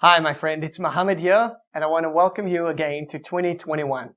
Hi, my friend. It's Mohammed here, and I want to welcome you again to 2021.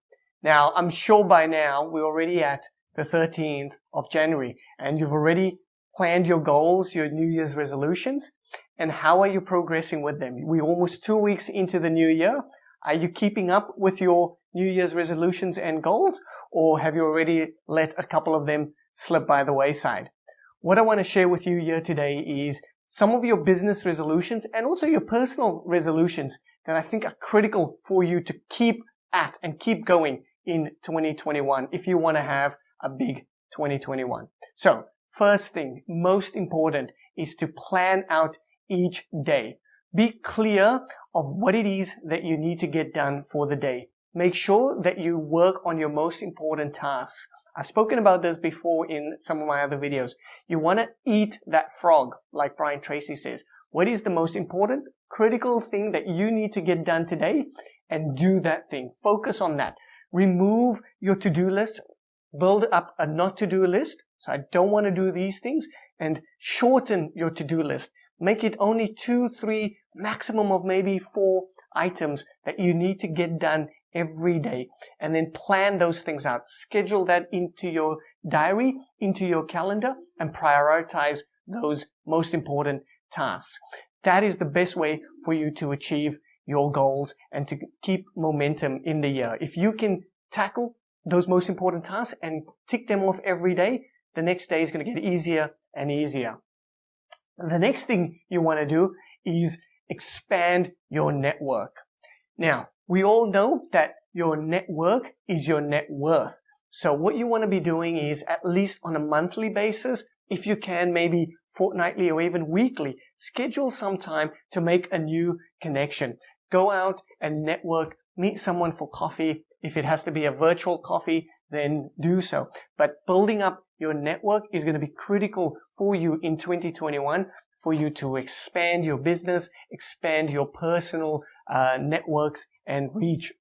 Now, I'm sure by now we're already at the 13th of January, and you've already planned your goals, your New Year's resolutions, and how are you progressing with them? We're almost two weeks into the new year. Are you keeping up with your New Year's resolutions and goals, or have you already let a couple of them slip by the wayside? What I want to share with you here today is some of your business resolutions and also your personal resolutions that I think are critical for you to keep at and keep going in 2021 if you want to have a big 2021. So first thing, most important is to plan out each day. Be clear of what it is that you need to get done for the day. Make sure that you work on your most important tasks. I've spoken about this before in some of my other videos. You want to eat that frog, like Brian Tracy says. What is the most important, critical thing that you need to get done today? And do that thing. Focus on that. Remove your to-do list. Build up a not to-do list. So I don't want to do these things. And shorten your to-do list. Make it only two, three, maximum of maybe four items that you need to get done every day and then plan those things out. Schedule that into your diary, into your calendar and prioritize those most important tasks. That is the best way for you to achieve your goals and to keep momentum in the year. If you can tackle those most important tasks and tick them off every day, the next day is going to get easier and easier. The next thing you want to do is expand your network. Now, we all know that your network is your net worth. So what you want to be doing is at least on a monthly basis, if you can, maybe fortnightly or even weekly, schedule some time to make a new connection. Go out and network, meet someone for coffee. If it has to be a virtual coffee, then do so. But building up your network is going to be critical for you in 2021 for you to expand your business, expand your personal uh, networks and reach.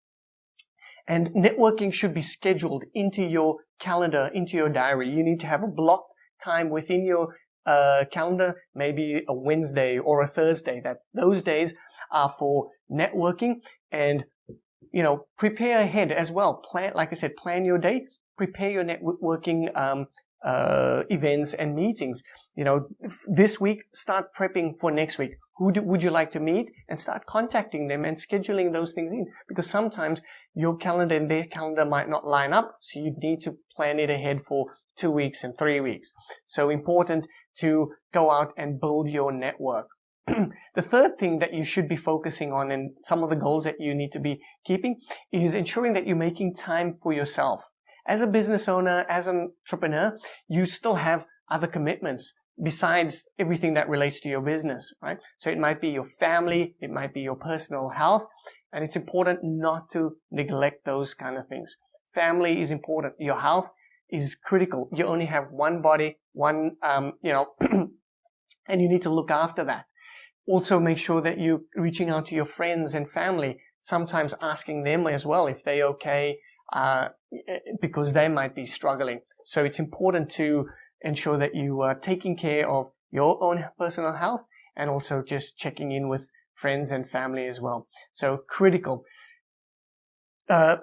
And networking should be scheduled into your calendar, into your diary. You need to have a blocked time within your uh, calendar, maybe a Wednesday or a Thursday. That those days are for networking and you know prepare ahead as well. Plan, like I said, plan your day. Prepare your networking um, uh, events and meetings. You know, this week, start prepping for next week. Who do, would you like to meet? And start contacting them and scheduling those things in. Because sometimes your calendar and their calendar might not line up. So you need to plan it ahead for two weeks and three weeks. So important to go out and build your network. the third thing that you should be focusing on and some of the goals that you need to be keeping is ensuring that you're making time for yourself as a business owner, as an entrepreneur, you still have other commitments besides everything that relates to your business, right? So it might be your family, it might be your personal health, and it's important not to neglect those kind of things. Family is important. Your health is critical. You only have one body, one, um, you know, and you need to look after that. Also make sure that you're reaching out to your friends and family, sometimes asking them as well if they're okay, uh, because they might be struggling. So it's important to ensure that you are taking care of your own personal health and also just checking in with friends and family as well. So critical. Uh,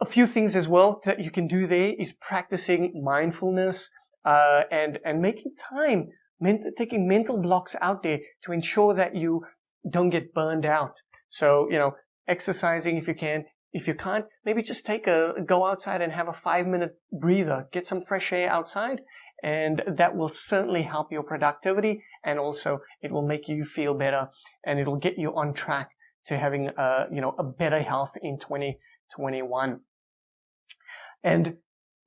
a few things as well that you can do there is practicing mindfulness uh, and and making time, taking mental blocks out there to ensure that you don't get burned out. So you know, exercising if you can, if you can't, maybe just take a, go outside and have a five minute breather, get some fresh air outside, and that will certainly help your productivity and also it will make you feel better and it'll get you on track to having a, you know, a better health in 2021. And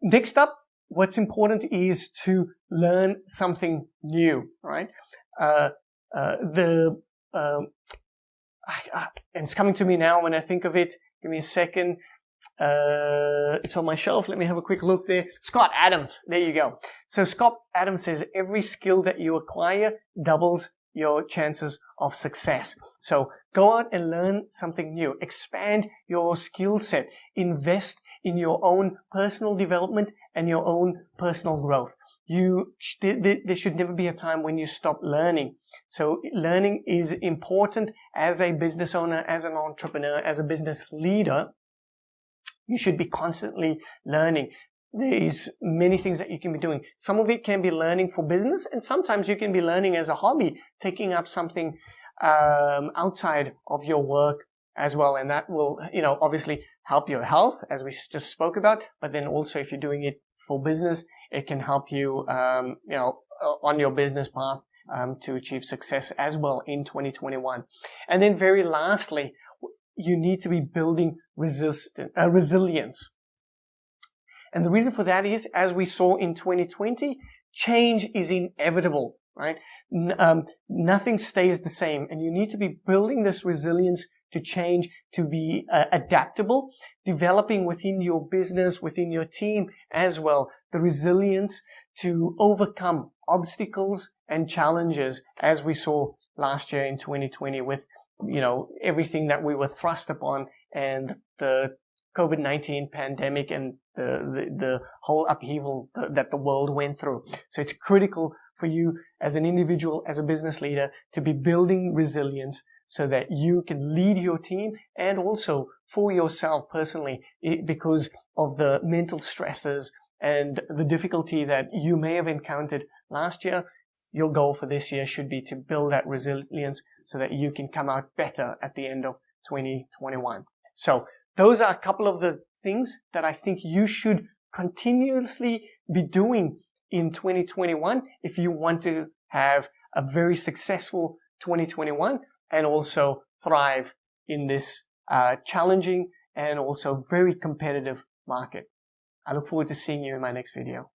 next up, what's important is to learn something new, right? Uh, uh, the, um, I, I, and it's coming to me now when I think of it, Give me a second. Uh, it's on my shelf. Let me have a quick look there. Scott Adams. There you go. So Scott Adams says every skill that you acquire doubles your chances of success. So go out and learn something new. Expand your skill set. Invest in your own personal development and your own personal growth. You, there should never be a time when you stop learning. So learning is important as a business owner, as an entrepreneur, as a business leader. You should be constantly learning. There's many things that you can be doing. Some of it can be learning for business and sometimes you can be learning as a hobby, taking up something um, outside of your work as well. And that will, you know, obviously help your health as we just spoke about, but then also if you're doing it for business, it can help you, um, you know, on your business path um, to achieve success as well in 2021. And then very lastly, you need to be building uh, resilience. And the reason for that is, as we saw in 2020, change is inevitable, right? N um, nothing stays the same and you need to be building this resilience to change, to be uh, adaptable, developing within your business, within your team as well, the resilience to overcome obstacles and challenges as we saw last year in 2020 with, you know, everything that we were thrust upon and the COVID-19 pandemic and the, the, the whole upheaval that the world went through. So it's critical for you as an individual, as a business leader, to be building resilience so that you can lead your team and also for yourself personally because of the mental stresses and the difficulty that you may have encountered last year. Your goal for this year should be to build that resilience so that you can come out better at the end of 2021. So those are a couple of the things that I think you should continuously be doing in 2021 if you want to have a very successful 2021 and also thrive in this uh, challenging and also very competitive market. I look forward to seeing you in my next video.